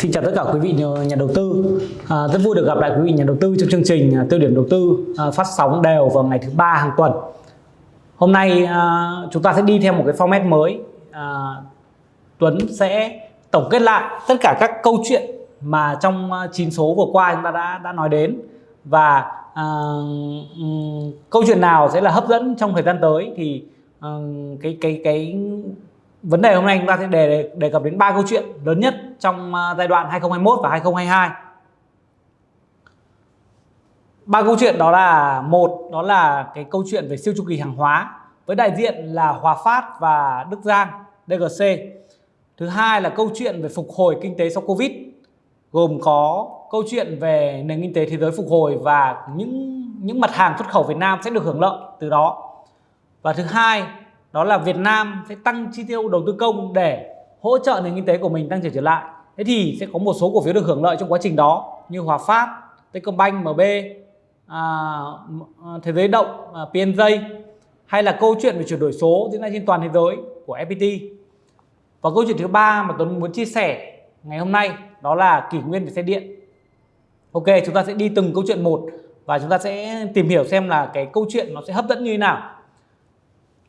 xin chào tất cả quý vị ờ, nhà đầu tư. À, rất vui được gặp lại quý vị nhà đầu tư trong chương trình à, tiêu điểm đầu tư à, phát sóng đều vào ngày thứ ba hàng tuần. Hôm nay à, chúng ta sẽ đi theo một cái format mới. À, Tuấn sẽ tổng kết lại tất cả các câu chuyện mà trong à, chín 9 số vừa qua chúng ta đã đã nói đến. Và à, um, câu chuyện nào sẽ là hấp dẫn trong thời gian tới thì um, cái cái cái vấn đề hôm nay chúng ta sẽ đề đề cập đến ba câu chuyện lớn nhất trong à, giai đoạn 2021 và 2022 ba câu chuyện đó là, một, đó là cái câu chuyện về siêu chu kỳ hàng hóa với đại diện là Hòa Phát và Đức Giang DGC thứ hai là câu chuyện về phục hồi kinh tế sau Covid, gồm có câu chuyện về nền kinh tế thế giới phục hồi và những những mặt hàng xuất khẩu Việt Nam sẽ được hưởng lợi từ đó. Và thứ hai đó là Việt Nam sẽ tăng chi tiêu đầu tư công để hỗ trợ nền kinh tế của mình tăng trưởng trở lại. Thế thì sẽ có một số cổ phiếu được hưởng lợi trong quá trình đó như Hòa Phát, Techcombank, MB, à, à, Thế giới động, à, PNJ hay là câu chuyện về chuyển đổi số diễn ra trên toàn thế giới của FPT và câu chuyện thứ ba mà Tuấn muốn chia sẻ ngày hôm nay đó là kỷ nguyên về xe điện. Ok chúng ta sẽ đi từng câu chuyện một và chúng ta sẽ tìm hiểu xem là cái câu chuyện nó sẽ hấp dẫn như thế nào.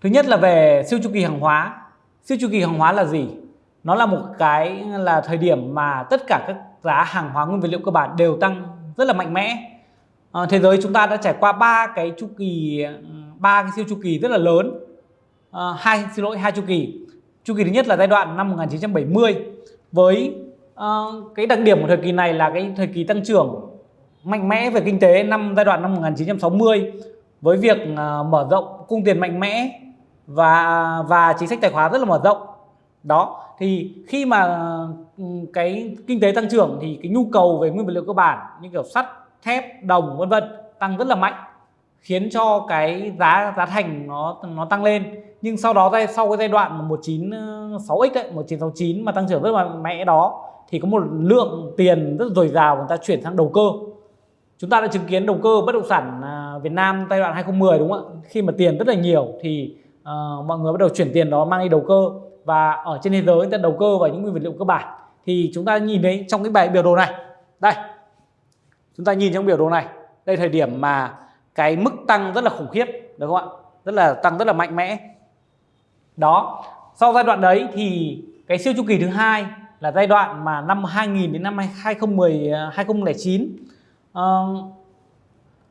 Thứ nhất là về siêu chu kỳ hàng hóa. Siêu chu kỳ hàng hóa là gì? Nó là một cái là thời điểm mà tất cả các giá hàng hóa nguyên vật liệu cơ bản đều tăng rất là mạnh mẽ. À, thế giới chúng ta đã trải qua ba cái chu kỳ ba cái siêu chu kỳ rất là lớn. À, hai xin lỗi hai chu kỳ. Chu kỳ thứ nhất là giai đoạn năm 1970 với uh, cái đặc điểm của thời kỳ này là cái thời kỳ tăng trưởng mạnh mẽ về kinh tế năm giai đoạn năm 1960 với việc uh, mở rộng cung tiền mạnh mẽ và và chính sách tài khoá rất là mở rộng. Đó, thì khi mà ừ, cái kinh tế tăng trưởng thì cái nhu cầu về nguyên vật liệu cơ bản như kiểu sắt, thép, đồng, vân vân tăng rất là mạnh, khiến cho cái giá giá thành nó nó tăng lên. Nhưng sau đó sau cái giai đoạn 196x đấy 1969 mà tăng trưởng rất là mạnh mẽ đó, thì có một lượng tiền rất dồi dào người ta chuyển sang đầu cơ. Chúng ta đã chứng kiến đầu cơ bất động sản à, Việt Nam giai đoạn 2010 đúng không ạ? Khi mà tiền rất là nhiều thì uh, mọi người bắt đầu chuyển tiền đó mang đi đầu cơ. Và ở trên thế giới người ta đầu cơ vào những nguyên vật liệu cơ bản. Thì chúng ta nhìn thấy trong cái bài biểu đồ này. Đây chúng ta nhìn trong biểu đồ này. Đây thời điểm mà cái mức tăng rất là khủng khiếp được không ạ? Rất là tăng rất là mạnh mẽ. Đó sau giai đoạn đấy thì cái siêu chu kỳ thứ hai là giai đoạn mà năm 2000 đến năm 2010 2009 uh,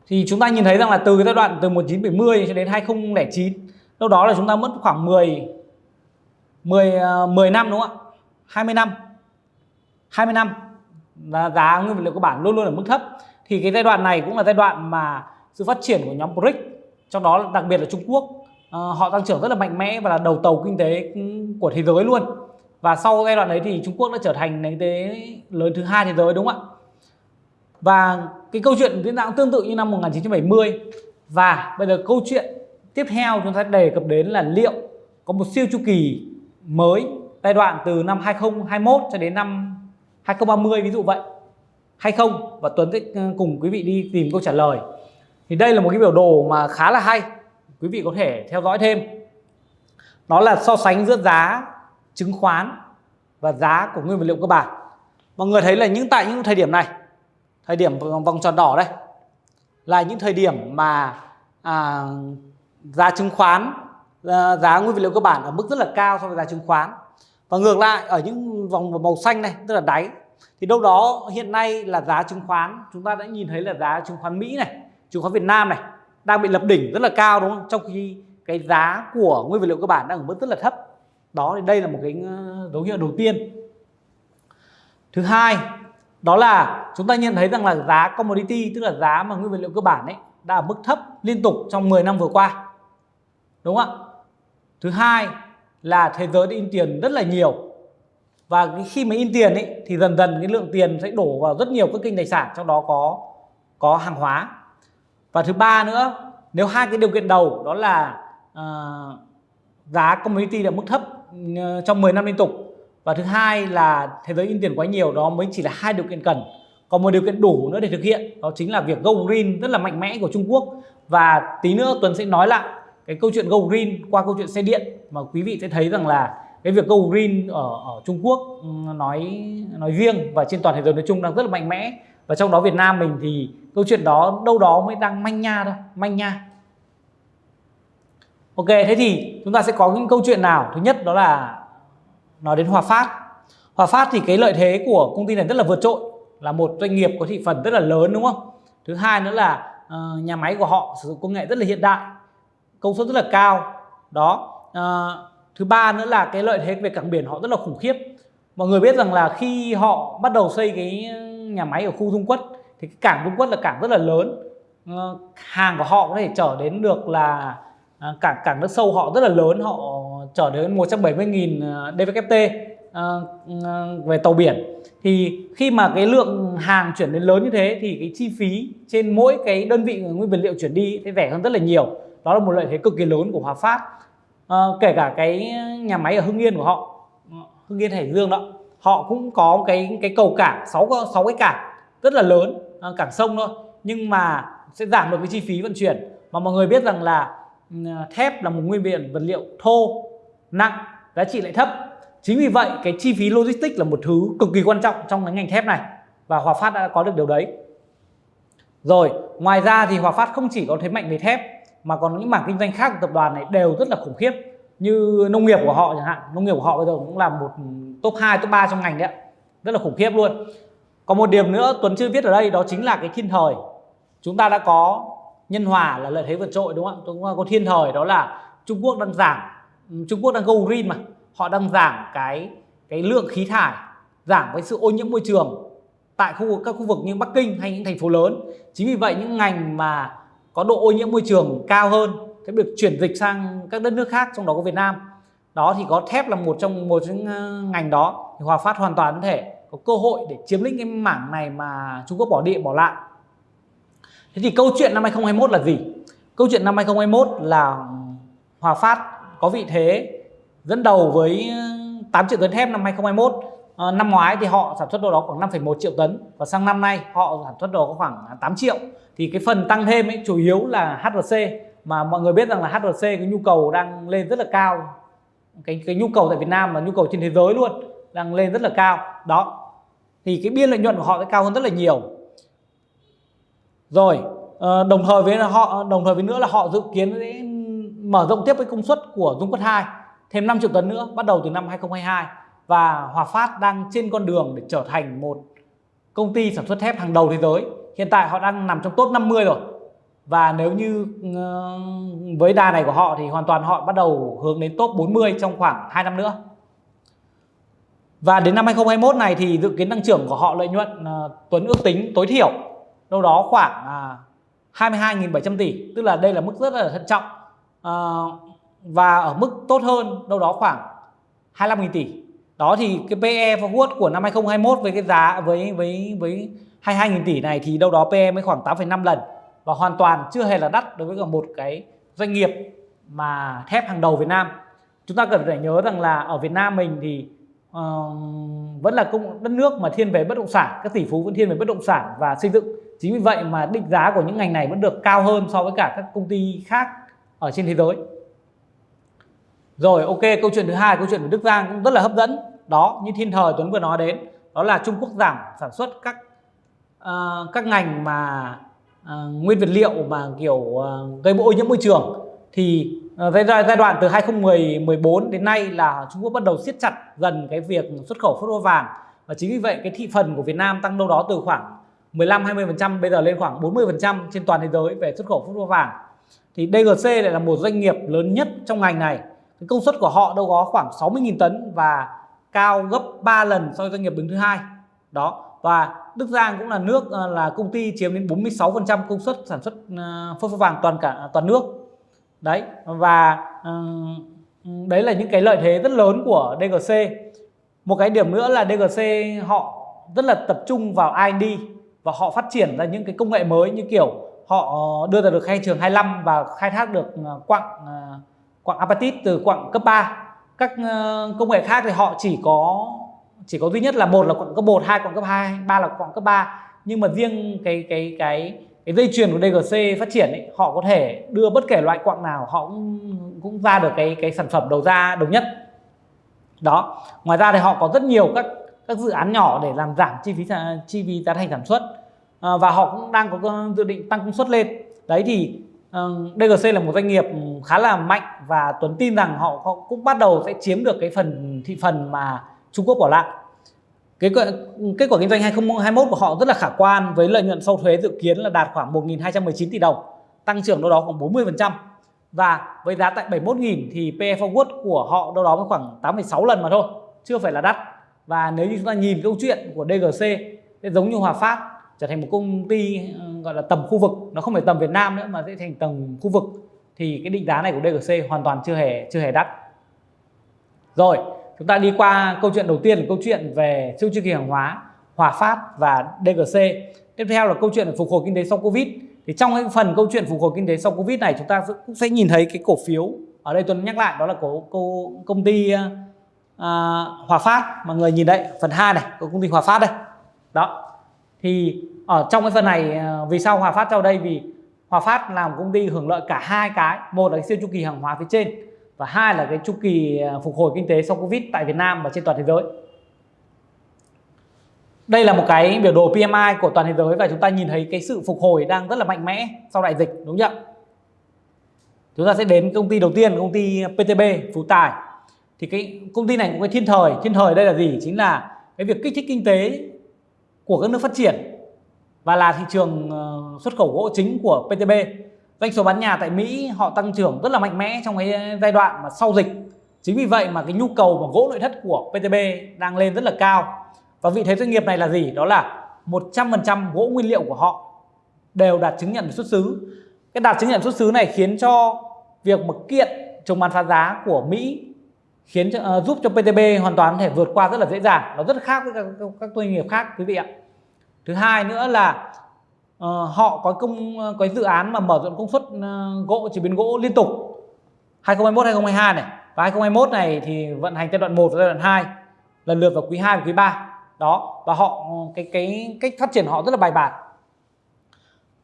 thì chúng ta nhìn thấy rằng là từ cái giai đoạn từ 1970 cho đến 2009 đâu đó là chúng ta mất khoảng 10 10 10 năm đúng không ạ? 20 năm. 20 năm. Là giá nguyên vật liệu cơ bản luôn luôn ở mức thấp. Thì cái giai đoạn này cũng là giai đoạn mà sự phát triển của nhóm BRICS trong đó đặc biệt là Trung Quốc ờ, họ tăng trưởng rất là mạnh mẽ và là đầu tàu kinh tế của thế giới luôn. Và sau giai đoạn đấy thì Trung Quốc đã trở thành nền kinh tế lớn thứ hai thế giới đúng không ạ? Và cái câu chuyện diễn ra tương tự như năm 1970 và bây giờ câu chuyện tiếp theo chúng ta đề cập đến là liệu có một siêu chu kỳ mới giai đoạn từ năm 2021 cho đến năm 2030 ví dụ vậy. Hay không? Và Tuấn sẽ ừ, cùng quý vị đi tìm câu trả lời. Thì đây là một cái biểu đồ mà khá là hay quý vị có thể theo dõi thêm. Đó là so sánh giữa giá chứng khoán và giá của nguyên vật liệu cơ bản. Mọi người thấy là những tại những thời điểm này thời điểm vòng tròn đỏ đây là những thời điểm mà à, giá chứng khoán ờ, giá nguyên vật liệu cơ bản ở mức rất là cao so với giá chứng khoán. Và ngược lại, ở những vòng màu xanh này, tức là đáy, thì đâu đó hiện nay là giá chứng khoán, chúng ta đã nhìn thấy là giá chứng khoán Mỹ này, chứng khoán Việt Nam này đang bị lập đỉnh rất là cao, đúng không? Trong khi cái giá của nguyên vật liệu cơ bản đang ở mức rất là thấp. Đó, thì đây là một cái ờ, dấu hiệu đầu tiên. Thứ hai, đó là chúng ta nhận thấy rằng là giá commodity, tức là giá mà nguyên vật liệu cơ bản ấy, đã ở mức thấp liên tục trong 10 năm vừa qua đúng không ạ? Thứ hai là thế giới đã in tiền rất là nhiều. Và khi mà in tiền ấy thì dần dần cái lượng tiền sẽ đổ vào rất nhiều các kênh tài sản trong đó có có hàng hóa. Và thứ ba nữa nếu hai cái điều kiện đầu đó là uh, giá commodity ở mức thấp uh, trong 10 năm liên tục và thứ hai là thế giới in tiền quá nhiều đó mới chỉ là hai điều kiện cần. Còn một điều kiện đủ nữa để thực hiện đó chính là việc go green rất là mạnh mẽ của Trung Quốc. Và tí nữa Tuấn sẽ nói lại cái câu chuyện go green qua câu chuyện xe điện mà quý vị sẽ thấy rằng là cái việc go green ở ở Trung Quốc nói nói riêng và trên toàn thế giới nói chung đang rất là mạnh mẽ. Và trong đó Việt Nam mình thì câu chuyện đó đâu đó mới đang manh nha thôi manh nha. Ok thế thì chúng ta sẽ có những câu chuyện nào. Thứ nhất đó là nói đến Hòa Phát. Hòa Phát thì cái lợi thế của công ty này rất là vượt trội là một doanh nghiệp có thị phần rất là lớn đúng không? Thứ hai nữa là uh, nhà máy của họ sử dụng công nghệ rất là hiện đại công suất rất là cao. Đó. À, thứ ba nữa là cái lợi thế về cảng biển họ rất là khủng khiếp. Mọi người biết rằng là khi họ bắt đầu xây cái nhà máy ở khu Dung Quất thì cái cảng Dung Quất là cảng rất là lớn. À, hàng của họ có thể chở đến được là à, cảng cảng nước sâu họ rất là lớn họ chở đến 170.000 DVKT uh, về tàu biển. Thì khi mà cái lượng hàng chuyển đến lớn như thế thì cái chi phí trên mỗi cái đơn vị nguyên vật liệu chuyển đi sẽ rẻ hơn rất là nhiều đó là một lợi thế cực kỳ lớn của Hòa Phát. À, kể cả cái nhà máy ở Hưng Yên của họ ờ, Hưng Yên Hải Dương đó họ cũng có cái cái cầu cảng 6 sáu cái cảng rất là lớn ờ, cảng sông thôi nhưng mà sẽ giảm được cái chi phí vận chuyển. Mà mọi người biết rằng là ừ, thép là một nguyên viện vật liệu thô nặng giá trị lại thấp. Chính vì vậy cái chi phí logistics là một thứ cực kỳ quan trọng trong cái ngành thép này và Hòa Phát đã có được điều đấy. Rồi ngoài ra thì Hòa Phát không chỉ có thế mạnh về thép mà còn những mảng kinh doanh khác của tập đoàn này đều rất là khủng khiếp. Như nông nghiệp của họ chẳng hạn. Nông nghiệp của họ bây giờ cũng là một top 2, top 3 trong ngành đấy rất là khủng khiếp luôn. Còn một điểm nữa Tuấn chưa viết ở đây đó chính là cái thiên thời. Chúng ta đã có nhân hòa là lợi thế vượt trội đúng không chúng ta có thiên thời đó là Trung Quốc đang giảm. Ừ, Trung Quốc đang go green mà. Họ đang giảm cái cái lượng khí thải giảm cái sự ô nhiễm môi trường tại khu các khu vực như Bắc Kinh hay những thành phố lớn. Chính vì vậy những ngành mà có độ ô nhiễm môi trường cao hơn sẽ được chuyển dịch sang các đất nước khác, trong đó có Việt Nam. Đó thì có thép là một trong một trong ờ, ngành đó, thì Hòa Phát hoàn toàn có thể có cơ hội để chiếm lĩnh cái mảng này mà Trung Quốc bỏ đi bỏ lại. Thế thì câu chuyện năm 2021 là gì? Câu chuyện năm 2021 là Hòa Phát có vị thế dẫn đầu với ờ, 8 triệu tấn thép năm 2021 à, năm ngoái thì họ sản xuất đâu đó khoảng 5,1 triệu tấn và sang năm nay họ sản xuất đâu có khoảng 8 triệu. Thì cái phần tăng thêm ấy chủ yếu là HRC mà mọi người biết rằng là HRC cái nhu cầu đang lên rất là cao. Cái cái nhu cầu tại Việt Nam và nhu cầu trên thế giới luôn đang lên rất là cao. Đó thì cái biên lợi nhuận của họ sẽ cao hơn rất là nhiều. Rồi ờ, đồng thời với họ đồng thời với nữa là họ dự kiến sẽ mở rộng tiếp cái công suất của Dung Quất 2 thêm 5 triệu tấn nữa bắt đầu từ năm 2022 và Hòa Phát đang trên con đường để trở thành một công ty sản xuất thép hàng đầu thế giới. Hiện tại họ đang nằm trong top 50 rồi. Và nếu như ờ, với đà này của họ thì hoàn toàn họ bắt đầu hướng đến top 40 trong khoảng 2 năm nữa. Và đến năm 2021 này thì dự kiến tăng trưởng của họ lợi nhuận ờ, Tuấn ước tính tối thiểu đâu đó khoảng à, 22.700 tỷ, tức là đây là mức rất là thận trọng. Ờ, và ở mức tốt hơn đâu đó khoảng 25.000 tỷ. Đó thì cái PE forward của năm 2021 với cái giá với với với 22.000 tỷ này thì đâu đó PE mới khoảng 8,5 lần và hoàn toàn chưa hề là đắt đối với cả một cái doanh nghiệp mà thép hàng đầu Việt Nam. Chúng ta cần phải nhớ rằng là ở Việt Nam mình thì uh, vẫn là công đất nước mà thiên về bất động sản, các tỷ phú vẫn thiên về bất động sản và xây dựng. Chính vì vậy mà định giá của những ngành này vẫn được cao hơn so với cả các công ty khác ở trên thế giới. Rồi ok câu chuyện thứ hai câu chuyện của Đức Giang cũng rất là hấp dẫn. Đó như thiên thời Tuấn vừa nói đến đó là Trung Quốc giảm sản xuất các uh, các ngành mà uh, nguyên vật liệu mà kiểu uh, gây ô nhiễm môi trường. Thì uh, giai, giai đoạn từ 2014 đến nay là Trung Quốc bắt đầu siết chặt dần cái việc xuất khẩu phốt hoa vàng. Và chính vì vậy cái thị phần của Việt Nam tăng đâu đó từ khoảng 15 20% bây giờ lên khoảng 40% trên toàn thế giới về xuất khẩu phốt hoa vàng. Thì DGC lại là một doanh nghiệp lớn nhất trong ngành này cái công suất của họ đâu có khoảng 60.000 tấn và cao gấp 3 lần so với doanh nghiệp đứng thứ hai. Đó và Đức Giang cũng là nước ờ, là công ty chiếm đến 46% công suất sản xuất ờ, phốt pho vàng toàn cả toàn nước. Đấy và ờ, đấy là những cái lợi thế rất lớn của DGC một cái điểm nữa là DGC họ rất là tập trung vào R&D và họ phát triển ra những cái công nghệ mới như kiểu họ ờ, đưa ra được khai trường 25 và khai thác được quặng quặng apatit từ quặng cấp 3 các ờ, công nghệ khác thì họ chỉ có chỉ có duy nhất là một là quặng cấp 1 hai quặng cấp 2 ba là quặng cấp 3 nhưng mà riêng cái cái cái cái dây chuyền của DGC phát triển ấy, họ có thể đưa bất kể loại quặng nào họ cũng, cũng ra được cái cái sản phẩm đầu ra đồng nhất. Đó. Ngoài ra thì họ có rất nhiều các các dự án nhỏ để làm giảm chi phí chi phí giá thành sản xuất. À, và họ cũng đang có ờ, dự định tăng công suất lên. Đấy thì uh, DGC là một doanh nghiệp khá là mạnh và Tuấn tin rằng họ cũng bắt đầu sẽ chiếm được cái phần thị phần mà Trung Quốc bỏ lại. Cái kết quả kinh doanh 2021 của họ rất là khả quan với lợi nhuận sau thuế dự kiến là đạt khoảng 1.219 tỷ đồng tăng trưởng đâu đó khoảng 40% và với giá tại 71.000 thì PE forward của họ đâu đó khoảng 8,6 lần mà thôi chưa phải là đắt. Và nếu như chúng ta nhìn câu chuyện của DGC sẽ giống như Hòa Phát trở thành một công ty ờ, gọi là tầm khu vực. Nó không phải tầm Việt Nam nữa mà sẽ thành tầm khu vực thì cái định giá này của DGC hoàn toàn chưa hề chưa hề đắt. Rồi chúng ta đi qua câu chuyện đầu tiên là câu chuyện về siêu chu kỳ hàng hóa Hòa Phát và DGC tiếp theo là câu chuyện về phục hồi kinh tế sau Covid. Thì trong cái phần câu chuyện phục hồi kinh tế sau Covid này chúng ta cũng sẽ nhìn thấy cái cổ phiếu ở đây. Tôi nhắc lại đó là cổ, cổ công ty uh, Hòa Phát. Mọi người nhìn đây phần 2 này của công ty Hòa Phát đây. Đó. Thì ở trong cái phần này à, vì sao Hòa Phát cho đây? Vì Hòa Phát là một công ty hưởng lợi cả hai cái. Một là siêu chu kỳ hàng hóa phía trên và hai là cái chu kỳ à, phục hồi kinh tế sau Covid tại Việt Nam và trên toàn thế giới. Đây là một cái biểu đồ PMI của toàn thế giới và chúng ta nhìn thấy cái sự phục hồi đang rất là mạnh mẽ sau đại dịch, đúng không chúng ta sẽ đến công ty đầu tiên, công ty PTB Phú Tài. Thì cái công ty này cũng cái thiên thời. Thiên thời đây là gì? Chính là cái việc kích thích kinh tế của các nước phát triển và là thị trường ờ, xuất khẩu gỗ chính của PTB doanh số bán nhà tại Mỹ họ tăng trưởng rất là mạnh mẽ trong cái giai đoạn mà sau dịch chính vì vậy mà cái nhu cầu của gỗ nội thất của PTB đang lên rất là cao và vị thế doanh nghiệp này là gì? Đó là 100% gỗ nguyên liệu của họ đều đạt chứng nhận xuất xứ. Cái đạt chứng nhận xuất xứ này khiến cho việc mà kiện chống bán phá giá của Mỹ khiến cho, uh, giúp cho PTB hoàn toàn có thể vượt qua rất là dễ dàng. Nó rất khác với các, các doanh nghiệp khác quý vị ạ. Thứ hai nữa là uh, họ có công ờ, có dự án mà mở rộng công suất uh, gỗ chế biến gỗ liên tục. 2021 2022 này. Và 2021 này thì vận hành giai đoạn 1 và giai đoạn 2 lần lượt vào quý 2 và quý 3 đó và họ cái cái cách phát triển họ rất là bài bản.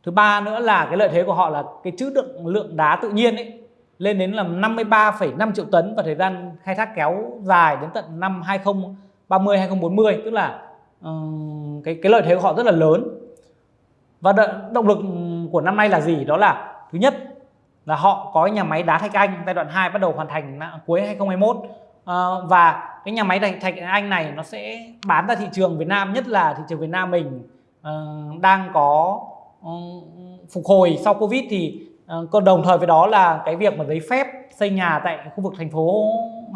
Thứ ba nữa là cái lợi thế của họ là cái chữ lượng lượng đá tự nhiên ấy lên đến là 53,5 triệu tấn và thời gian khai thác kéo dài đến tận năm 2030 2040 tức là Ờ, cái cái lợi thế của họ rất là lớn. Và động lực của năm nay là gì? Đó là thứ nhất là họ có nhà máy đá Thạch Anh giai đoạn 2 bắt đầu hoàn thành cuối 2021 uh, ờ, và cái nhà máy thạch, thạch anh này nó sẽ bán ra thị trường Việt Nam nhất là thị trường Việt Nam mình uh, đang có uh, phục hồi sau Covid thì uh, còn đồng thời với đó là cái việc mà giấy phép xây nhà tại khu vực thành phố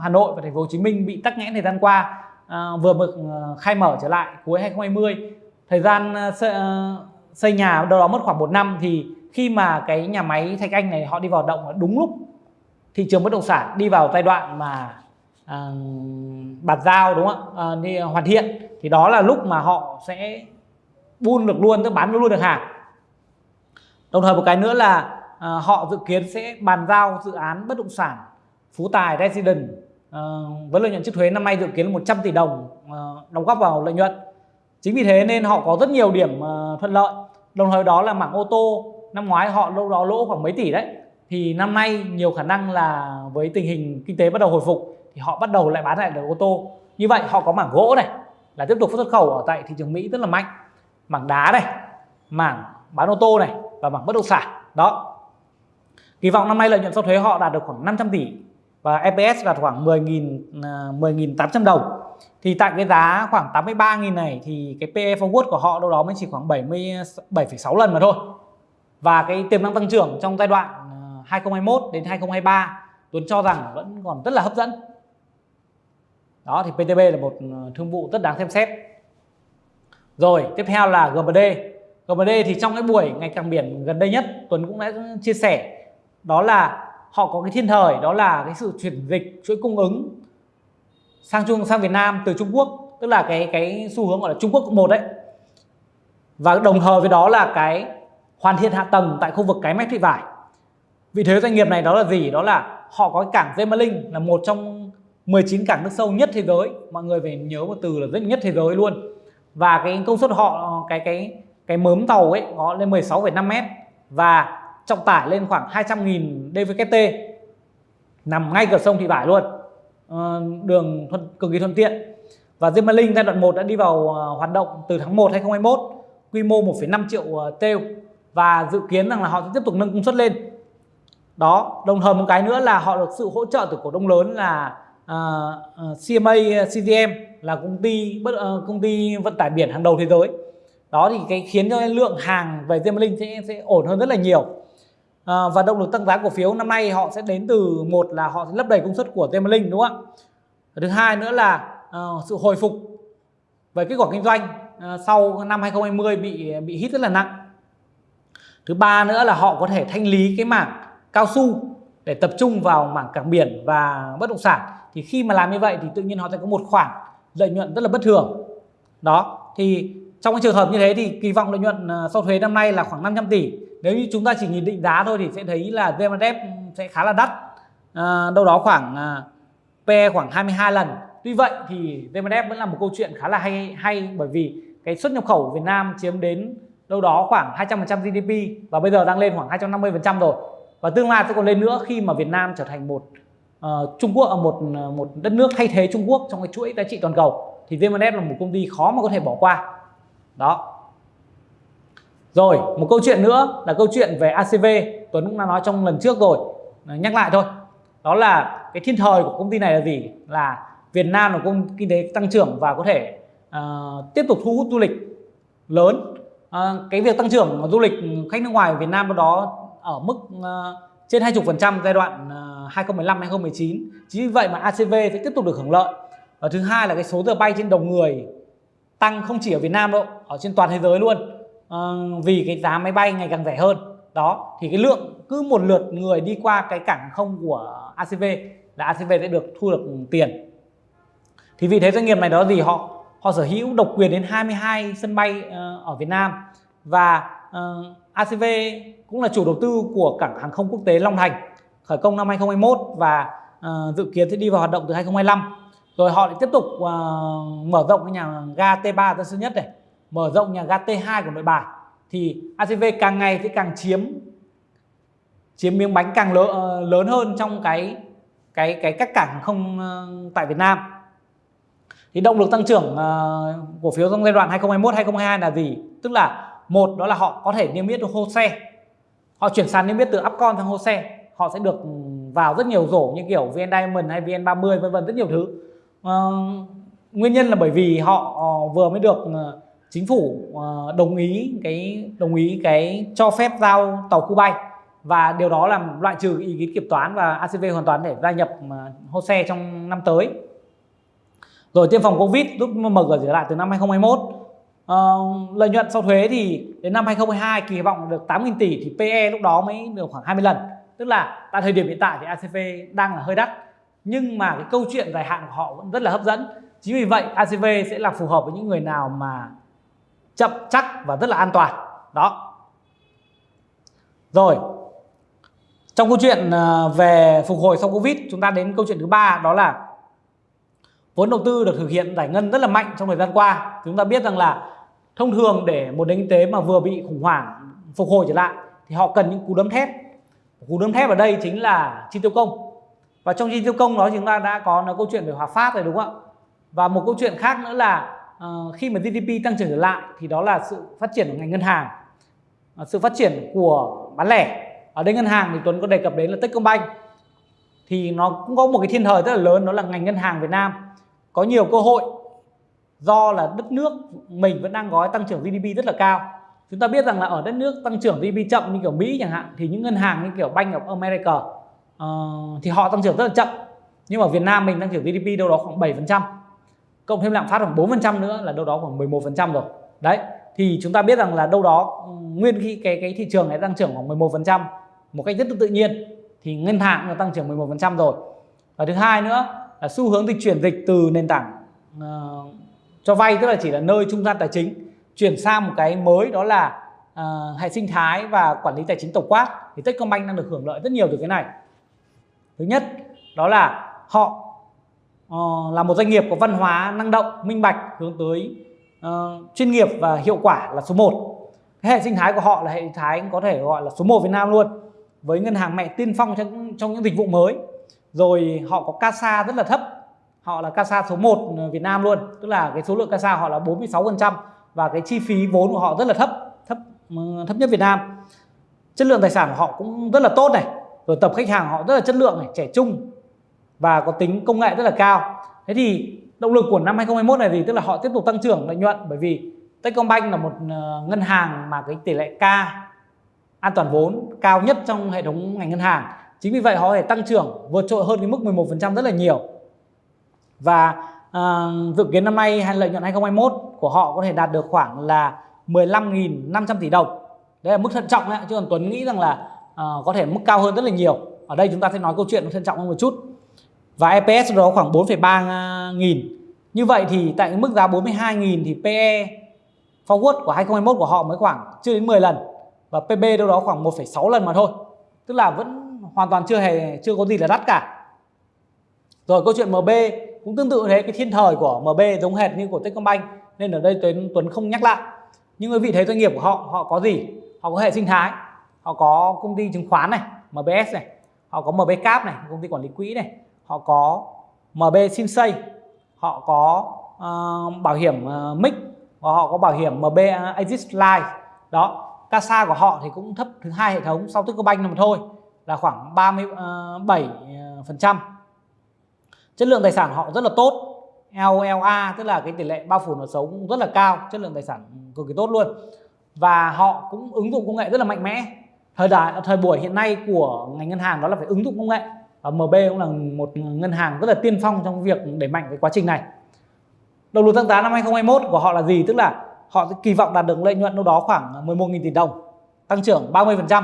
Hà Nội và thành phố Hồ Chí Minh bị tắc nghẽn thời gian qua. À, vừa mới ờ, khai mở trở lại cuối 2020 thời gian ờ, ờ, xây, nhà đâu đó mất khoảng một năm thì khi mà cái nhà máy Thạch Anh này họ đi vào động đúng lúc thị trường bất động sản đi vào giai đoạn mà à, bàn giao đúng không ạ? À, đi hoàn thiện thì đó là lúc mà họ sẽ buôn được luôn tức bán luôn được hàng. Đồng thời một cái nữa là à, họ dự kiến sẽ bàn giao dự án bất động sản Phú Tài Resident Ờ, với lợi nhuận trước thuế năm nay dự kiến là 100 tỷ đồng ờ, đóng góp vào lợi nhuận. Chính vì thế nên họ có rất nhiều điểm ờ, thuận lợi. Đồng thời đó là mảng ô tô, năm ngoái họ đâu đó lỗ khoảng mấy tỷ đấy. Thì năm nay nhiều khả năng là với tình hình kinh tế bắt đầu hồi phục thì họ bắt đầu lại bán lại được ô tô. Như vậy họ có mảng gỗ này, là tiếp tục xuất khẩu ở tại thị trường Mỹ rất là mạnh. Mảng đá này, mảng bán ô tô này và mảng bất động sản. Đó. Kỳ vọng năm nay lợi nhuận sau thuế họ đạt được khoảng 500 tỷ và EPS đạt khoảng 10.000 10.800 à, đồng. Thì tại cái giá khoảng 83.000 này thì cái PE forward của họ đâu đó mới chỉ khoảng 77,6 lần mà thôi. Và cái tiềm năng tăng trưởng trong giai đoạn à, 2021 đến 2023 Tuấn cho rằng vẫn còn rất là hấp dẫn. Đó thì PTB là một à, thương vụ rất đáng xem xét. Rồi tiếp theo là GMD GMD thì trong cái buổi ngày càng biển gần đây nhất Tuấn cũng đã chia sẻ. Đó là họ có cái thiên thời đó là cái sự chuyển dịch chuỗi cung ứng sang Trung sang Việt Nam từ Trung Quốc. Tức là cái cái xu hướng gọi là Trung Quốc một đấy. Và đồng thời với đó là cái hoàn thiện hạ tầng tại khu vực cái mép thị vải. Vị thế doanh nghiệp này đó là gì? Đó là họ có cái cảng Gemalink là một trong 19 cảng nước sâu nhất thế giới. Mọi người phải nhớ một từ là rất nhất thế giới luôn. Và cái công suất họ cái cái cái mớm tàu ấy nó lên 16,5 mét. Và trọng tải lên khoảng 200.000 dvkt nằm ngay cửa sông Thị Vải luôn. Ờ, đường thuận, cực kỳ thuận tiện. Và Gemalink giai đoạn 1 đã đi vào ờ, hoạt động từ tháng 1 2021 quy mô 1,5 triệu ờ, teu và dự kiến rằng là họ sẽ tiếp tục nâng công suất lên. Đó đồng thời một cái nữa là họ được sự hỗ trợ từ cổ đông lớn là uh, CMA CGM là công ty bất uh, công ty vận tải biển hàng đầu thế giới. Đó thì cái khiến cho lượng hàng về Gemalink sẽ sẽ ổn hơn rất là nhiều à, và động lực tăng giá cổ phiếu năm nay họ sẽ đến từ một là họ sẽ lấp đầy công suất của Gemalink đúng không ạ? Thứ hai nữa là uh, sự hồi phục về kết quả kinh doanh uh, sau năm 2020 bị bị hit rất là nặng. Thứ ba nữa là họ có thể thanh lý cái mảng cao su để tập trung vào mảng cảng biển và bất động sản. Thì khi mà làm như vậy thì tự nhiên họ sẽ có một khoản lợi nhuận rất là bất thường. Đó thì trong cái trường hợp như thế thì kỳ vọng lợi nhuận sau thuế năm nay là khoảng 500 tỷ nếu như chúng ta chỉ nhìn định giá thôi thì sẽ thấy là VMDF sẽ khá là đắt. À, đâu đó khoảng à, PE khoảng 22 lần. Tuy vậy thì VMDF vẫn là một câu chuyện khá là hay hay bởi vì cái xuất nhập khẩu của Việt Nam chiếm đến đâu đó khoảng 200% GDP và bây giờ đang lên khoảng 250% rồi. Và tương lai sẽ còn lên nữa khi mà Việt Nam trở thành một uh, Trung Quốc ở một ờ, một đất nước thay thế Trung Quốc trong cái chuỗi giá trị toàn cầu thì VMDF là một công ty khó mà có thể bỏ qua. Đó rồi một câu chuyện nữa là câu chuyện về ACV Tuấn cũng đã nói trong lần trước rồi. Ờ, nhắc lại thôi. Đó là cái thiên thời của công ty này là gì? Là Việt Nam là công kinh tế tăng trưởng và có thể uh, tiếp tục thu hút du lịch lớn. Uh, cái việc tăng trưởng du lịch khách nước ngoài Việt Nam đó ở mức uh, trên 20% giai đoạn uh, 2015 2019 chính vì vậy mà ACV sẽ tiếp tục được hưởng lợi. Và thứ hai là cái số giờ bay trên đầu người tăng không chỉ ở Việt Nam đâu ở trên toàn thế giới luôn. Ờ, vì cái giá máy bay ngày càng rẻ hơn. Đó thì cái lượng cứ một lượt người đi qua cái cảng không của ACV là ACV sẽ được thu được tiền. Thì vì thế doanh nghiệp này đó gì họ họ sở hữu độc quyền đến 22 sân bay uh, ở Việt Nam. Và ờ, uh, ACV cũng là chủ đầu tư của cảng hàng không quốc tế Long Thành khởi công năm 2021 và uh, dự kiến sẽ đi vào hoạt động từ 2025 rồi họ lại tiếp tục uh, mở rộng cái nhà ga T3 Tân Sơn Nhất này mở rộng nhà ga T2 của Nội Bài thì ACV càng ngày sẽ càng chiếm chiếm miếng bánh càng lớn, lớn hơn trong cái cái cái các cảng không ờ, tại Việt Nam. Thì động lực tăng trưởng ờ, cổ phiếu trong giai đoạn 2021 2022 là gì? Tức là một đó là họ có thể niêm yết được hô xe họ chuyển sàn niêm yết từ Upcon sang hô xe họ sẽ được vào rất nhiều rổ như kiểu VN Diamond hay VN30 vân vân rất nhiều thứ. Ờ, nguyên nhân là bởi vì họ vừa mới được chính phủ ờ, đồng ý cái đồng ý cái cho phép giao tàu khu bay. Và điều đó làm loại trừ ý kiến kiểm toán và ACV hoàn toàn để gia nhập ờ, uh, hô xe trong năm tới. Rồi tiêm phòng Covid giúp mở cửa trở lại từ năm 2021 À, ờ, lợi nhuận sau thuế thì đến năm 2022 kỳ vọng được 8.000 tỷ thì PE lúc đó mới được khoảng 20 lần. Tức là tại thời điểm hiện tại thì ACV đang là hơi đắt. Nhưng mà cái câu chuyện dài hạn của họ vẫn rất là hấp dẫn. Chính vì vậy ACV sẽ là phù hợp với những người nào mà chậm, chắc và rất là an toàn. Đó. Rồi. Trong câu chuyện à, về phục hồi sau Covid, chúng ta đến câu chuyện thứ ba, đó là vốn đầu tư được thực hiện giải ngân rất là mạnh trong thời gian qua. Chúng ta biết rằng là thông thường để một nền kinh tế mà vừa bị khủng hoảng, phục hồi trở lại, thì họ cần những cú đấm thép. Cú đấm thép ở đây chính là chi tiêu công. Và trong chi tiêu công đó chúng ta đã có, nói câu chuyện về Hòa Phát rồi, đúng không ạ? Và một câu chuyện khác nữa là uh, khi mà GDP tăng trưởng trở lại thì đó là sự phát triển của ngành ngân hàng. Uh, sự phát triển của bán lẻ. Ở đây ngân hàng thì Tuấn có đề cập đến là Techcombank. Thì nó cũng có một cái thiên thời rất là lớn đó là ngành ngân hàng Việt Nam. Có nhiều cơ hội do là đất nước mình vẫn đang gói tăng trưởng GDP rất là cao. Chúng ta biết rằng là ở đất nước tăng trưởng GDP chậm như kiểu Mỹ chẳng hạn thì những ngân hàng như kiểu Bank of America uh, thì họ tăng trưởng rất là chậm. Nhưng mà Việt Nam mình tăng trưởng GDP đâu đó khoảng 7% cộng thêm lạm phát khoảng 4% nữa là đâu đó khoảng 11% rồi. Đấy thì chúng ta biết rằng là đâu đó ừ, nguyên khi cái cái thị trường này tăng trưởng khoảng 11% một cách rất tự nhiên thì ngân hàng nó tăng trưởng 11% rồi. Và thứ hai nữa là xu hướng dịch chuyển dịch từ nền tảng uh, cho vay tức là chỉ là nơi trung gian tài chính chuyển sang một cái mới đó là uh, hệ sinh thái và quản lý tài chính tổng quát. Thì Techcombank đang được hưởng lợi rất nhiều từ cái này. Thứ nhất đó là họ uh, là một doanh nghiệp có văn hóa năng động minh bạch hướng tới uh, chuyên nghiệp và hiệu quả là số 1 cái hệ sinh thái của họ là hệ sinh thái có thể gọi là số 1 Việt Nam luôn với ngân hàng mẹ tiên phong trong, trong những dịch vụ mới. Rồi họ có CASA rất là thấp họ là casa số 1 ờ, Việt Nam luôn. Tức là cái số lượng casa họ là 46% và cái chi phí vốn của họ rất là thấp thấp thấp nhất Việt Nam. Chất lượng tài sản của họ cũng rất là tốt này rồi tập khách hàng họ rất là chất lượng này trẻ trung và có tính công nghệ rất là cao. Thế thì động lực của năm 2021 này thì tức là họ tiếp tục tăng trưởng lợi nhuận bởi vì Techcombank là một ờ, ngân hàng mà cái tỷ lệ K an toàn vốn cao nhất trong hệ thống ngành ngân hàng. Chính vì vậy họ có thể tăng trưởng vượt trội hơn cái mức 11% rất là nhiều. Và uh, dự kiến năm nay hay lợi nhuận 2021 của họ có thể đạt được khoảng là 15.500 tỷ đồng. Đấy là mức thận trọng đấy chứ còn Tuấn nghĩ rằng là uh, có thể mức cao hơn rất là nhiều. Ở đây chúng ta sẽ nói câu chuyện thận trọng hơn một chút và EPS đó khoảng 4,3 nghìn. Như vậy thì tại mức giá 42 nghìn thì PE forward của 2021 của họ mới khoảng chưa đến 10 lần. Và PB đâu đó khoảng 1,6 lần mà thôi. Tức là vẫn hoàn toàn chưa hề chưa có gì là đắt cả. Rồi câu chuyện MB cũng tương tự thế. Cái thiên thời của MB giống hệt như của Techcombank nên ở đây Tuấn Tuấn không nhắc lại. Nhưng quý vị thấy doanh nghiệp của họ họ có gì? Họ có hệ sinh thái họ có công ty chứng khoán này MBS này họ có MB Cap này công ty quản lý quỹ này họ có MB Sinsay họ có uh, bảo hiểm ờ, uh, MIC và họ có bảo hiểm MB Exist Life. Đó CASA của họ thì cũng thấp thứ hai hệ thống sau Techcombank mà thôi là khoảng 37 ờ, phần trăm. Chất lượng tài sản họ rất là tốt LLA tức là cái tỷ lệ bao phủ nợ xấu cũng rất là cao chất lượng tài sản cực kỳ tốt luôn. Và họ cũng ứng dụng công nghệ rất là mạnh mẽ. Thời đại thời buổi hiện nay của ngành ngân hàng đó là phải ứng dụng công nghệ. MB cũng là một ngân hàng rất là tiên phong trong việc đẩy mạnh cái quá trình này. Đầu lùi tăng giá năm 2021 của họ là gì? Tức là họ kỳ vọng đạt được lợi nhuận đâu đó khoảng 11.000 tỷ đồng tăng trưởng 30%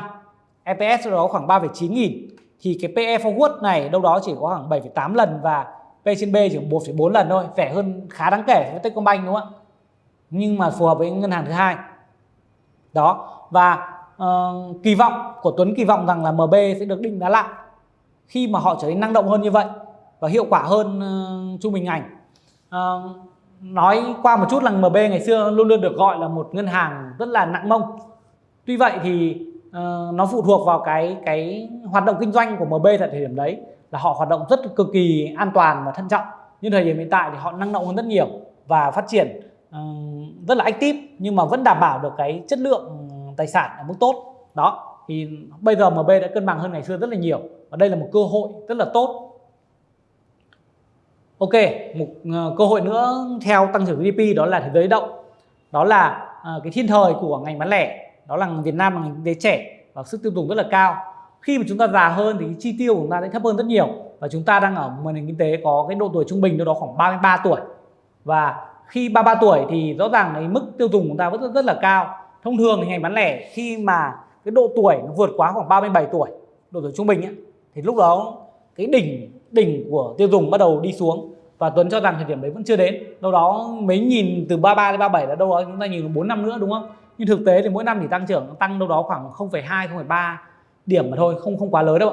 EPS đâu đó khoảng 3,9 nghìn. Thì cái PE forward này đâu đó chỉ có khoảng 7,8 lần và P trên B chỉ 1,4 lần thôi. Rẻ hơn khá đáng kể với Techcombank đúng không ạ? Nhưng mà phù hợp với ngân hàng thứ hai. Đó. Và uh, kỳ vọng của Tuấn kỳ vọng rằng là MB sẽ được định giá lại khi mà họ trở nên năng động hơn như vậy và hiệu quả hơn uh, trung bình ngành. Uh, nói qua một chút là MB ngày xưa luôn luôn được gọi là một ngân hàng rất là nặng mông. Tuy vậy thì uh, nó phụ thuộc vào cái cái hoạt động kinh doanh của MB tại thời điểm đấy là họ hoạt động rất cực kỳ an toàn và thận trọng. Nhưng thời điểm hiện tại thì họ năng động hơn rất nhiều và phát triển uh, rất là active nhưng mà vẫn đảm bảo được cái chất lượng ừ, tài sản ở mức tốt. Đó thì bây giờ MB đã cân bằng hơn ngày xưa rất là nhiều và đây là một cơ hội rất là tốt. Ok, một ờ, cơ hội nữa theo tăng trưởng GDP đó là thế giới động. Đó là ờ, cái thiên thời của ngành bán lẻ. Đó là Việt Nam là ngành kinh tế trẻ và sức tiêu dùng rất là cao. Khi mà chúng ta già hơn thì cái chi tiêu của chúng ta sẽ thấp hơn rất nhiều và chúng ta đang ở một nền kinh tế có cái độ tuổi trung bình đâu đó khoảng 33 tuổi. Và khi 33 tuổi thì rõ ràng cái mức tiêu dùng của chúng ta vẫn rất, rất là cao. Thông thường thì ngành bán lẻ khi mà cái độ tuổi nó vượt quá khoảng 37 tuổi độ tuổi trung bình ấy, thì lúc đó cái đỉnh đỉnh của tiêu dùng bắt đầu đi xuống. Và Tuấn cho rằng thời điểm đấy vẫn chưa đến. Đâu đó mấy nhìn từ 33 đến 37 là đâu đó chúng ta nhìn 4 năm nữa đúng không? Nhưng thực tế thì mỗi năm thì tăng trưởng tăng đâu đó khoảng 0,2 0,3 điểm mà thôi không không quá lớn đâu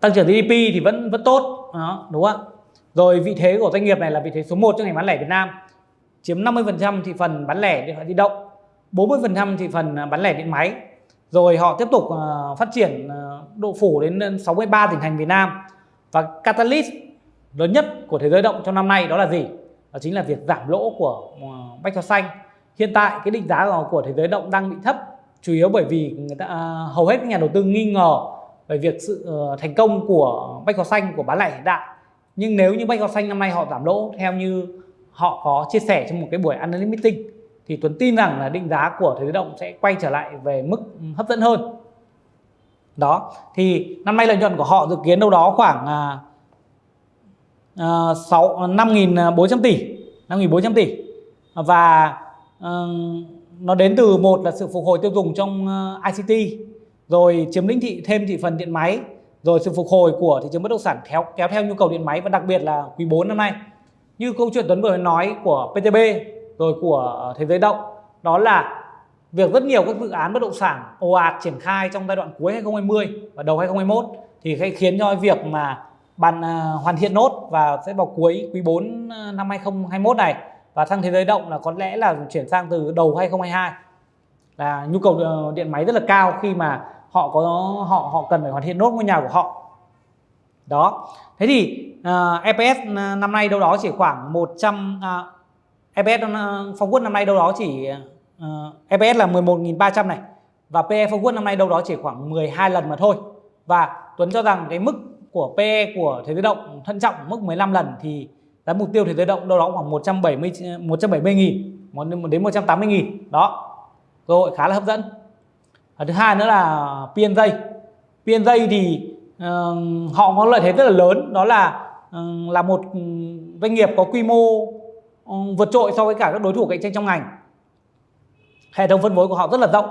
tăng trưởng GDP thì vẫn vẫn tốt đó, đúng không rồi vị thế của doanh nghiệp này là vị thế số 1 trong ngành bán lẻ Việt Nam. Chiếm 50% thị phần bán lẻ điện thoại di động 40% thị phần à, bán lẻ điện máy. Rồi họ tiếp tục à, phát triển à, độ phủ đến 63 tỉnh thành Việt Nam. Và catalyst lớn nhất của thế giới động trong năm nay đó là gì? Đó chính là việc giảm lỗ của ờ, bách hóa xanh. Hiện tại cái định giá của thế giới động đang bị thấp chủ yếu bởi vì người ta uh, hầu hết các nhà đầu tư nghi ngờ về việc sự uh, thành công của bách hóa xanh của bán lẻ hiện đại. Nhưng nếu như bách hóa xanh năm nay họ giảm lỗ theo như họ có chia sẻ trong một cái buổi analyst meeting thì Tuấn tin rằng là định giá của thế giới động sẽ quay trở lại về mức hấp dẫn hơn đó thì năm nay lợi nhuận của họ dự kiến đâu đó khoảng uh, 6 5.400 tỷ 5.400 tỷ. Và uh, nó đến từ một là sự phục hồi tiêu dùng trong ờ, uh, ICT rồi chiếm lĩnh thị thêm thị phần điện máy rồi sự phục hồi của thị trường bất động sản kéo kéo theo nhu cầu điện máy và đặc biệt là quý 4 năm nay. Như câu chuyện Tuấn vừa nói của PTB rồi của thế giới động đó là việc rất nhiều các dự án bất động sản ồ ạt triển khai trong giai đoạn cuối 2020 và đầu 2021 thì sẽ khiến cho việc mà bàn à, hoàn thiện nốt và sẽ vào cuối quý 4 à, năm 2021 này và sang thế giới động là có lẽ là chuyển sang từ đầu 2022 là nhu cầu ờ, điện máy rất là cao khi mà họ có họ họ cần phải hoàn thiện nốt ngôi nhà của họ. Đó. Thế thì à, uh, EPS năm nay đâu đó chỉ khoảng 100 uh, EPS uh, Phong Quốc năm nay đâu đó chỉ Ờ, uh, EPS là 11.300 này. Và PE forward năm nay đâu đó chỉ khoảng 12 lần mà thôi. Và Tuấn cho rằng cái mức của PE của thế giới động thận trọng mức 15 lần thì giá mục tiêu thế giới động đâu đó khoảng 170 170 nghìn đến 180 nghìn. Đó. Cơ hội khá là hấp dẫn. Và thứ hai nữa là PNJ PNJ thì uh, họ có lợi thế rất là lớn. Đó là uh, là một ừ, doanh nghiệp có quy mô uh, vượt trội so với cả các đối thủ cạnh tranh trong ngành hệ thống phân phối của họ rất là rộng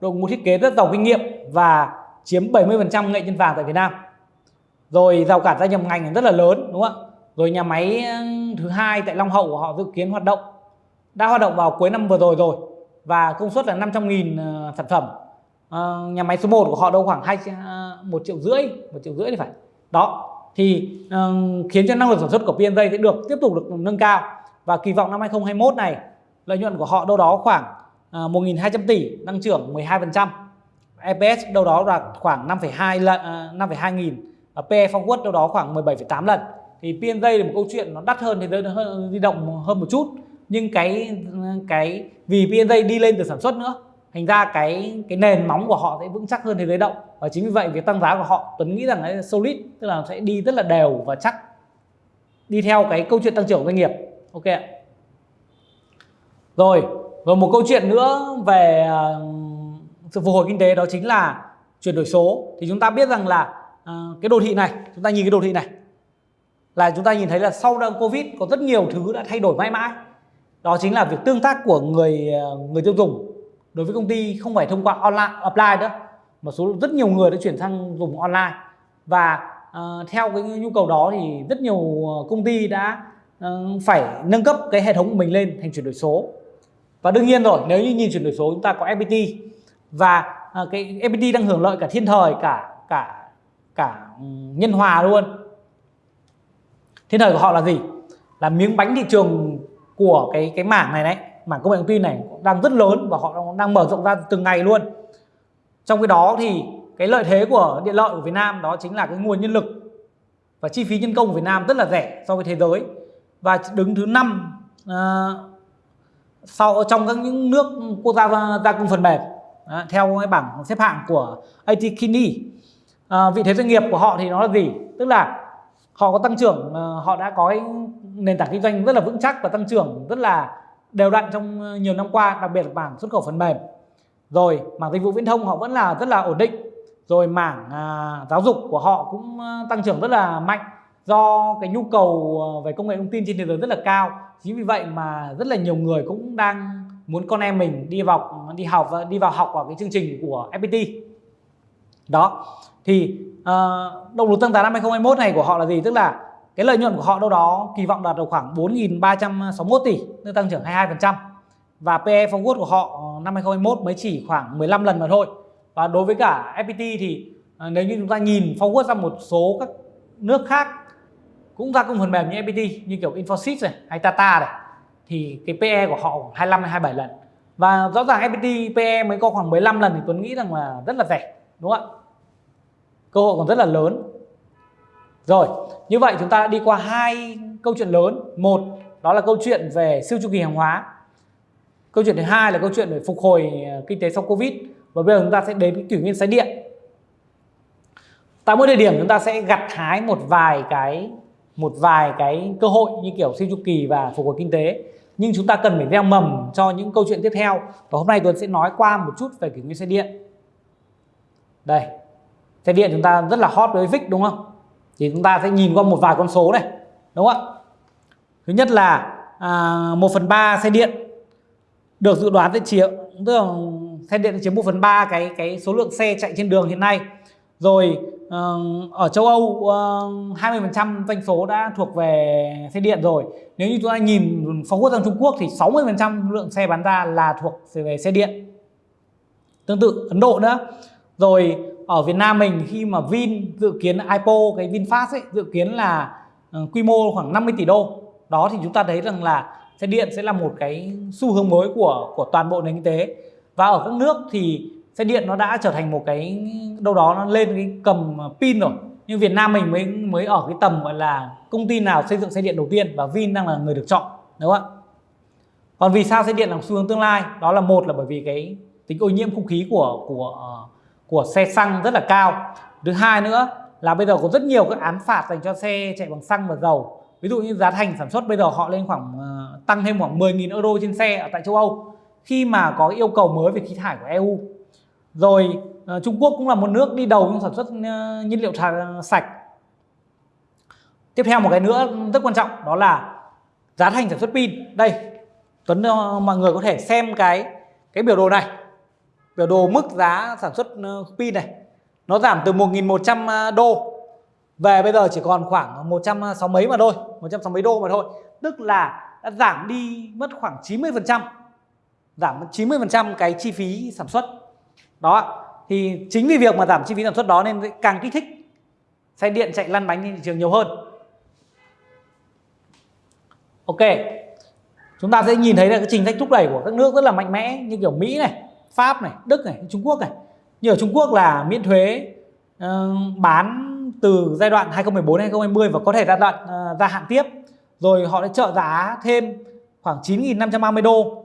đội ngũ thiết kế rất giàu kinh nghiệm và chiếm 70% nghệ nhân vàng tại Việt Nam. Rồi rào cản gia nhập ngành rất là lớn đúng không ạ? Rồi nhà máy thứ hai tại Long Hậu của họ dự kiến hoạt động đã hoạt động vào cuối năm vừa rồi rồi và công suất là 500.000 ờ, sản phẩm. À, nhà máy số 1 của họ đâu khoảng hai uh, một triệu rưỡi một triệu rưỡi thì phải. Đó thì uh, khiến cho năng lực sản xuất của PNJ sẽ được tiếp tục được nâng cao và kỳ vọng năm 2021 này lợi nhuận của họ đâu đó khoảng À, 1.200 tỷ tăng trưởng 12% EPS đâu đó là khoảng 5,2 lần 5,2 nghìn. Và PE forward đâu đó khoảng 17,8 lần thì P&J là một câu chuyện nó đắt hơn thì hơn di động hơn một chút. Nhưng cái cái vì P&J đi lên từ sản xuất nữa thành ra cái cái nền móng của họ sẽ vững chắc hơn thế giới động. Và chính vì vậy việc tăng giá của họ Tuấn nghĩ rằng là solid tức là sẽ đi rất là đều và chắc. Đi theo cái câu chuyện tăng trưởng doanh nghiệp. Ok ạ. Rồi rồi một câu chuyện nữa về ờ, sự phục hồi kinh tế đó chính là chuyển đổi số. Thì chúng ta biết rằng là ờ, cái đồ thị này chúng ta nhìn cái đồ thị này là chúng ta nhìn thấy là sau đợt covid có rất nhiều thứ đã thay đổi mãi mãi. Đó chính là việc tương tác của người ờ, người tiêu dùng đối với công ty không phải thông qua online offline nữa mà số rất nhiều người đã chuyển sang dùng online. Và uh, theo cái nhu cầu đó thì rất nhiều công ty đã uh, phải nâng cấp cái hệ thống của mình lên thành chuyển đổi số và đương nhiên rồi nếu như nhìn chuyển đổi số chúng ta có FPT và à, cái FPT đang hưởng lợi cả thiên thời cả cả cả ừ, nhân hòa luôn. Thiên thời của họ là gì? Là miếng bánh thị trường của cái cái mảng này đấy mảng công nghệ thông tin này đang rất lớn và họ đang mở rộng ra từng ngày luôn. Trong cái đó thì cái lợi thế của điện lợi của Việt Nam đó chính là cái nguồn nhân lực và chi phí nhân công của Việt Nam rất là rẻ so với thế giới. Và đứng thứ năm uh, sau trong các những nước quốc gia gia công phần mềm à, theo cái bảng xếp hạng của AT Kini à, vị thế doanh nghiệp của họ thì nó là gì? Tức là họ có tăng trưởng họ đã có nền tảng kinh doanh rất là vững chắc và tăng trưởng rất là đều đặn trong nhiều năm qua đặc biệt là mảng xuất khẩu phần mềm. Rồi mảng dịch vụ viễn thông họ vẫn là rất là ổn định. Rồi mảng à, giáo dục của họ cũng à, tăng trưởng rất là mạnh do cái nhu cầu ờ, về công nghệ thông tin trên thế giới rất là cao. Chính vì vậy mà rất là nhiều người cũng đang muốn con em mình đi vào đi học và đi vào học vào cái chương trình của FPT đó. Thì uh, động lực tăng giá năm 2021 này của họ là gì? Tức là cái lợi nhuận của họ đâu đó kỳ vọng đạt được khoảng 4.361 tỷ tức tăng trưởng 22% và PE forward của họ ờ, năm 2021 mới chỉ khoảng 15 lần mà thôi. Và đối với cả FPT thì uh, nếu như chúng ta nhìn forward ra một số các nước khác cũng ra công phần mềm như FPT như kiểu Infosys này hay Tata này thì cái PE của họ khoảng 25 hay 27 lần và rõ ràng FPT PE mới có khoảng 15 lần thì Tuấn nghĩ rằng là rất là rẻ đúng không ạ cơ hội còn rất là lớn rồi, như vậy chúng ta đã đi qua hai câu chuyện lớn. Một, đó là câu chuyện về siêu chu kỳ hàng hóa. Câu chuyện thứ hai là câu chuyện về phục hồi ờ, kinh tế sau Covid. Và bây giờ chúng ta sẽ đến cái kỷ nguyên xe điện. Tại mỗi thời điểm chúng ta sẽ gặt hái một vài cái một vài cái cơ hội như kiểu siêu chu kỳ và phục hồi kinh tế. Nhưng chúng ta cần phải gieo mầm cho những câu chuyện tiếp theo. Và hôm nay Tuấn sẽ nói qua một chút về kỷ nguyên xe điện. Đây, xe điện chúng ta rất là hot với VIX đúng không? thì chúng ta sẽ nhìn qua một vài con số này đúng không ạ thứ nhất là à, 1 phần 3 xe điện được dự đoán sẽ chiếm tức là xe điện chiếm 1 phần 3 cái cái số lượng xe chạy trên đường hiện nay rồi ở châu Âu 20% doanh số đã thuộc về xe điện rồi. Nếu như chúng ta nhìn phóng quốc sang Trung Quốc thì 60% lượng xe bán ra là thuộc về xe điện. Tương tự Ấn Độ nữa. Rồi, ở Việt Nam mình khi mà Vin dự kiến IPO cái VinFast ấy, dự kiến là ờ, quy mô khoảng 50 tỷ đô. Đó thì chúng ta thấy rằng là xe điện sẽ là một cái xu hướng mới của của toàn bộ nền kinh tế. Và ở các nước thì xe điện nó đã trở thành một cái, đâu đó nó lên cái cầm pin rồi. Nhưng Việt Nam mình mới mới ở cái tầm gọi là công ty nào xây dựng xe điện đầu tiên và Vin đang là người được chọn, đúng không ạ? Còn vì sao xe điện là xu hướng tương lai? Đó là một là bởi vì cái tính ô nhiễm không khí của của ờ, của xe xăng rất là cao. Thứ hai nữa là bây giờ có rất nhiều các án phạt dành cho xe chạy bằng xăng và dầu. Ví dụ như giá thành sản xuất bây giờ họ lên khoảng ờ, tăng thêm khoảng 10.000 euro trên xe ở tại châu Âu. Khi mà có yêu cầu mới về khí thải của EU rồi ờ, Trung Quốc cũng là một nước đi đầu trong sản xuất ờ, nhiên liệu sạch. Tiếp theo một cái nữa rất quan trọng, đó là giá thành sản xuất pin. Đây, Tuấn ờ, mọi người có thể xem cái cái biểu đồ này. Biểu đồ mức giá sản xuất pin này. Nó giảm từ 1.100 đô. Về bây giờ chỉ còn khoảng 160 mấy mà thôi 160 mấy đô mà thôi. Tức là đã giảm đi mất khoảng 90% giảm 90% cái chi phí sản xuất đó thì chính vì việc mà giảm chi phí sản xuất đó nên càng kích thích xe điện chạy lăn bánh trên thị trường nhiều hơn. Ok chúng ta sẽ nhìn thấy là cái trình sách thúc đẩy của các nước rất là mạnh mẽ như kiểu Mỹ này Pháp này Đức này Trung Quốc này. Như ở Trung Quốc là miễn thuế uh, bán từ giai đoạn 2014 2020 và có thể giai đoạn uh, gia hạn tiếp. Rồi họ sẽ trợ giá thêm khoảng 9.530 đô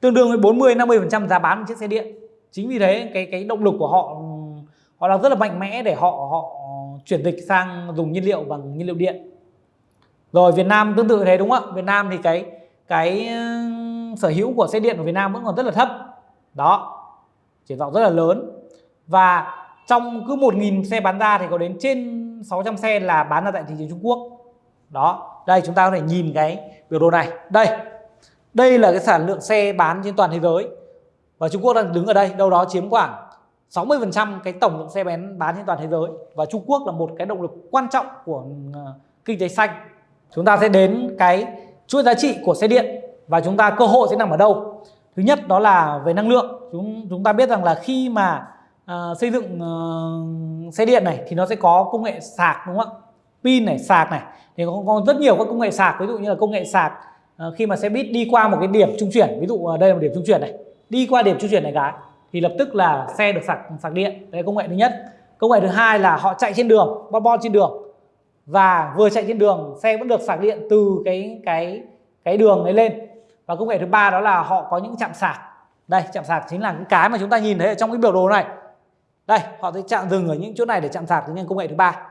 tương đương với 40 50% giá bán chiếc xe điện chính vì thế, cái cái động lực của họ họ đang rất là mạnh mẽ để họ họ chuyển dịch sang dùng nhiên liệu bằng nhiên liệu điện. Rồi Việt Nam tương tự thế, đúng không ạ? Việt Nam thì cái cái sở hữu của xe điện của Việt Nam vẫn còn rất là thấp. Đó, triển vọng rất là lớn. Và trong cứ 1.000 xe bán ra thì có đến trên 600 xe là bán ra tại thị trường Trung Quốc. Đó, đây chúng ta có thể nhìn cái biểu đồ này. Đây đây là cái sản lượng xe bán trên toàn thế giới và Trung Quốc đang đứng ở đây đâu đó chiếm khoảng 60% cái tổng lượng xe bén bán trên toàn thế giới. Và Trung Quốc là một cái động lực quan trọng của ờ, kinh tế xanh. Chúng ta sẽ đến cái chuỗi giá trị của xe điện và chúng ta cơ hội sẽ nằm ở đâu. Thứ nhất đó là về năng lượng. Chúng chúng ta biết rằng là khi mà uh, xây dựng uh, xe điện này thì nó sẽ có công nghệ sạc đúng không ạ? Pin này sạc này. Thì có, có rất nhiều các công nghệ sạc. Ví dụ như là công nghệ sạc uh, khi mà xe buýt đi qua một cái điểm trung chuyển. Ví dụ uh, đây là một điểm trung chuyển này đi qua điểm trung chuyển này cái thì lập tức là xe được sạc sạc điện. Đấy là công nghệ thứ nhất. Công nghệ thứ hai là họ chạy trên đường bon bon trên đường. Và vừa chạy trên đường, xe vẫn được sạc điện từ cái cái cái đường ấy lên. Và công nghệ thứ ba đó là họ có những chạm sạc. Đây, chạm sạc chính là những cái mà chúng ta nhìn thấy ở trong cái biểu đồ này. Đây, họ sẽ chạm dừng ở những chỗ này để chạm sạc những công nghệ thứ ba.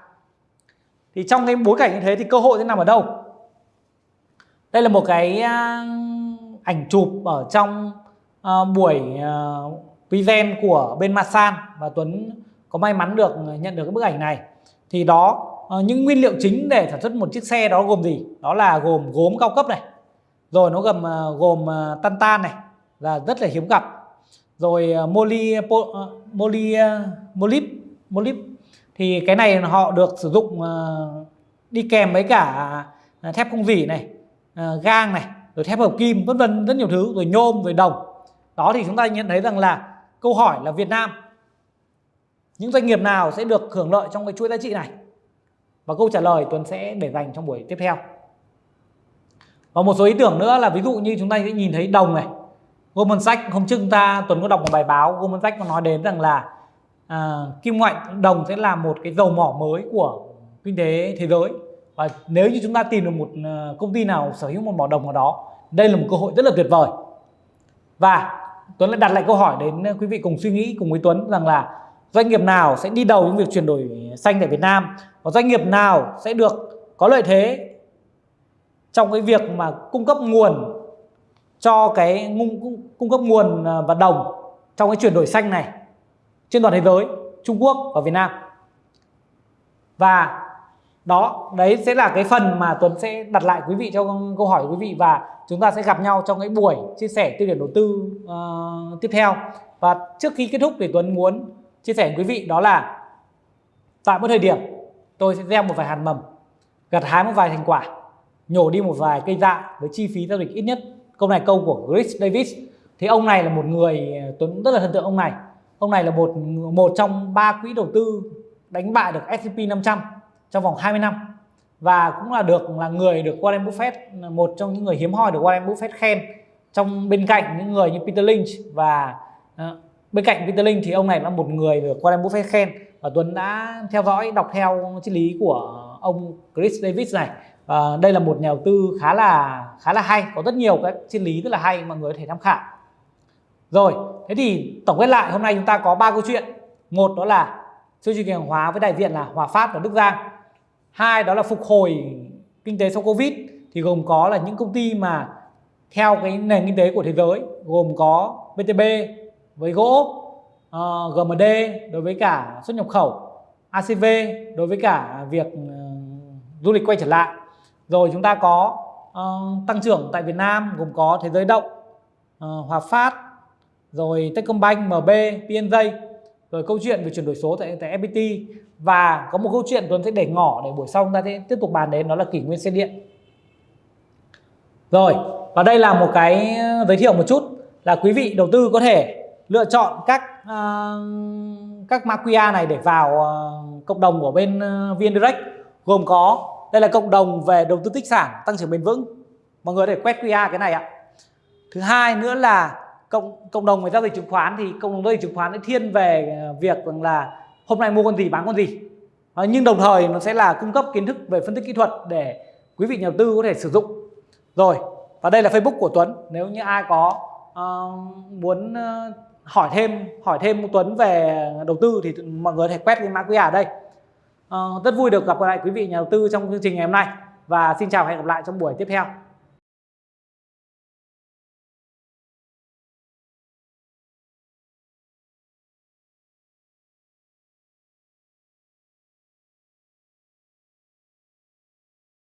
Thì trong cái bối cảnh như thế thì cơ hội sẽ nằm ở đâu? Đây là một cái à, ảnh chụp ở trong uh, buổi ờ, uh, event của bên Masan và Tuấn có may mắn được nhận được cái bức ảnh này. Thì đó uh, những nguyên liệu chính để sản xuất một chiếc xe đó gồm gì? Đó là gồm gốm cao cấp này rồi nó gồm uh, gồm uh, tan này là rất là hiếm gặp. Rồi uh, moly po, uh, moly uh, molip molip. Thì cái này họ được sử dụng uh, đi kèm với cả uh, thép không dỉ này uh, gang này rồi thép hợp kim vân vân rất nhiều thứ rồi nhôm rồi đồng đó thì chúng ta nhận thấy rằng là câu hỏi là Việt Nam những doanh nghiệp nào sẽ được hưởng lợi trong cái chuỗi giá trị này? Và câu trả lời Tuấn sẽ để dành trong buổi tiếp theo. Và một số ý tưởng nữa là ví dụ như chúng ta sẽ nhìn thấy đồng này. Goldman Sachs hôm trước chúng ta Tuấn có đọc một bài báo Goldman Sachs có nói đến rằng là à, kim loại đồng sẽ là một cái dầu mỏ mới của kinh tế thế giới. Và nếu như chúng ta tìm được một à, công ty nào sở hữu một mỏ đồng ở đó đây là một cơ hội rất là tuyệt vời và Tuấn lại đặt lại câu hỏi đến ờ, quý vị cùng suy nghĩ cùng với Tuấn rằng là doanh nghiệp nào sẽ đi đầu trong việc chuyển đổi xanh tại Việt Nam và doanh nghiệp nào sẽ được có lợi thế trong cái việc mà cung cấp nguồn cho cái cung cấp nguồn ờ, và đồng trong cái chuyển đổi xanh này trên toàn thế giới, Trung Quốc và Việt Nam. Và đó đấy sẽ là cái phần mà Tuấn sẽ đặt lại quý vị cho câu hỏi quý vị và chúng ta sẽ gặp nhau trong cái buổi chia sẻ tiêu điểm đầu tư uh, tiếp theo. Và trước khi kết thúc thì Tuấn muốn chia sẻ với quý vị đó là tại một thời điểm tôi sẽ gieo một vài hạt mầm gặt hái một vài thành quả nhổ đi một vài cây dạ với chi phí giao dịch ít nhất. Câu này câu của Chris Davis. Thì ông này là một người Tuấn rất là thần tượng ông này. Ông này là một một trong ba quỹ đầu tư đánh bại được S&P 500 trong vòng 20 năm. Và cũng là được là người được Warren Buffett một trong những người hiếm hoi được Warren Buffett khen trong bên cạnh những người như Peter Lynch. Và uh, bên cạnh Peter Lynch thì ông này là một người được Warren Buffett khen. Và Tuấn đã theo dõi đọc theo triết lý của ông Chris Davis này. À, đây là một nhà đầu tư khá là khá là hay có rất nhiều các triết lý rất là hay mà người có thể tham khảo. Rồi thế thì tổng kết lại hôm nay chúng ta có ba câu chuyện. Một đó là siêu thị hàng hóa với đại diện là Hòa Phát và Đức Giang hai đó là phục hồi kinh tế sau Covid thì gồm có là những công ty mà theo cái nền kinh tế của thế giới gồm có VTB với gỗ uh, ờ, GMD đối với cả xuất nhập khẩu ACV đối với cả việc uh, du lịch quay trở lại. Rồi chúng ta có uh, tăng trưởng tại Việt Nam gồm có thế giới động uh, Hòa Phát rồi Techcombank MB PNJ rồi câu chuyện về chuyển đổi số tại, tại FPT và có một câu chuyện Tuấn sẽ để ngỏ để buổi sau chúng ta sẽ tiếp tục bàn đến đó là kỷ nguyên xe điện. Rồi và đây là một cái ờ, giới thiệu một chút là quý vị đầu tư có thể lựa chọn các uh, các mã QR này để vào uh, cộng đồng của bên uh, VN Direct. Gồm có đây là cộng đồng về đầu tư tích sản tăng trưởng bền vững. Mọi người để quét QR cái này ạ. Thứ hai nữa là cộng cộng đồng về giao dịch chứng khoán thì cộng đồng giao dịch chứng khoán sẽ thiên về ờ, việc là hôm nay mua con gì bán con gì. À, nhưng đồng thời nó sẽ là cung cấp kiến thức về phân tích kỹ thuật để quý vị nhà đầu tư có thể sử dụng. Rồi và đây là Facebook của Tuấn. Nếu như ai có uh, muốn uh, hỏi thêm hỏi thêm Tuấn về đầu tư thì mọi người có thể quét cái mã QR ở đây. Uh, rất vui được gặp lại quý vị nhà đầu tư trong chương trình ngày hôm nay. Và xin chào và hẹn gặp lại trong buổi tiếp theo.